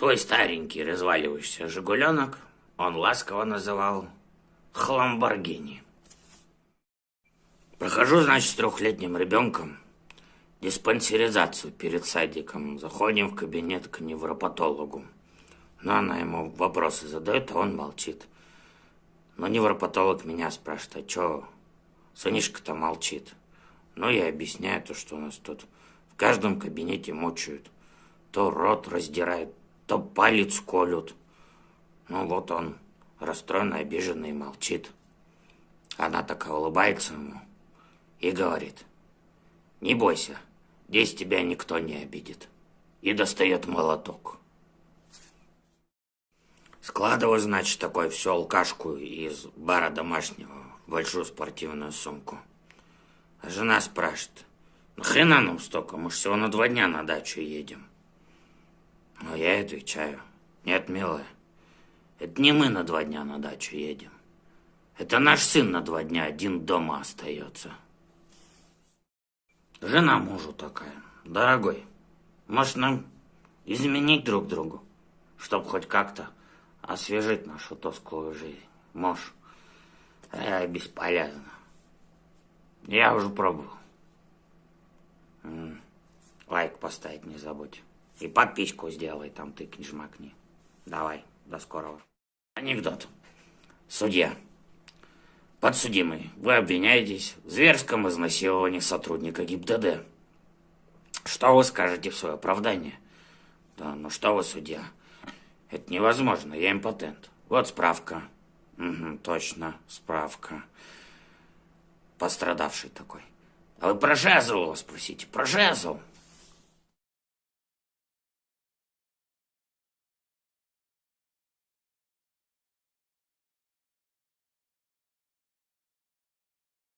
Свой старенький разваливающийся «Жигуленок» он ласково называл «Хламборгини». Прохожу, значит, с трехлетним ребенком диспансеризацию перед садиком. Заходим в кабинет к невропатологу. Но она ему вопросы задает, а он молчит. Но невропатолог меня спрашивает, а что сынишка-то молчит? Ну, я объясняю то, что у нас тут в каждом кабинете мучают. То рот раздирают, то палец колют. Ну, вот он расстроенный, обиженный, молчит. Она такая улыбается ему и говорит, не бойся, здесь тебя никто не обидит. И достает молоток. Складываю, значит, такой всю алкашку из бара домашнего в большую спортивную сумку. А жена спрашивает, нахрена нам столько, мы же всего на два дня на дачу едем. Я отвечаю, нет, милая, это не мы на два дня на дачу едем. Это наш сын на два дня один дома остается. Жена мужу такая. Дорогой, может нам изменить друг другу, чтобы хоть как-то освежить нашу тосклую жизнь? Может? Э, бесполезно. Я уже пробовал. Лайк поставить не забудь. И подписку сделай, там тыкни, жмакни. Давай, до скорого. Анекдот. Судья. Подсудимый, вы обвиняетесь в зверском изнасиловании сотрудника ГИБДД. Что вы скажете в свое оправдание? Да, ну что вы, судья? Это невозможно, я импотент. Вот справка. Угу, точно, справка. Пострадавший такой. А вы про жезл его спросите, про жезл.